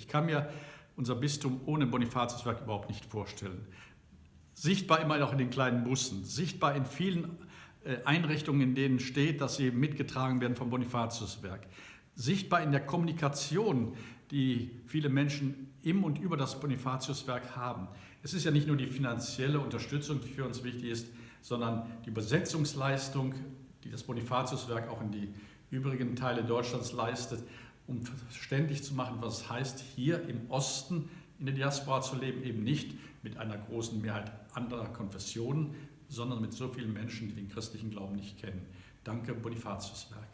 Ich kann mir unser Bistum ohne Bonifatiuswerk überhaupt nicht vorstellen. Sichtbar immer auch in den kleinen Bussen, sichtbar in vielen äh, Einrichtungen, in denen steht, dass sie mitgetragen werden vom Bonifatiuswerk. Sichtbar in der Kommunikation, die viele Menschen im und über das Bonifatiuswerk haben. Es ist ja nicht nur die finanzielle Unterstützung, die für uns wichtig ist, sondern die Übersetzungsleistung, die das Bonifatiuswerk auch in die übrigen Teile Deutschlands leistet, um verständlich zu machen, was es heißt, hier im Osten in der Diaspora zu leben, eben nicht mit einer großen Mehrheit anderer Konfessionen, sondern mit so vielen Menschen, die den christlichen Glauben nicht kennen. Danke, Bonifatiuswerk.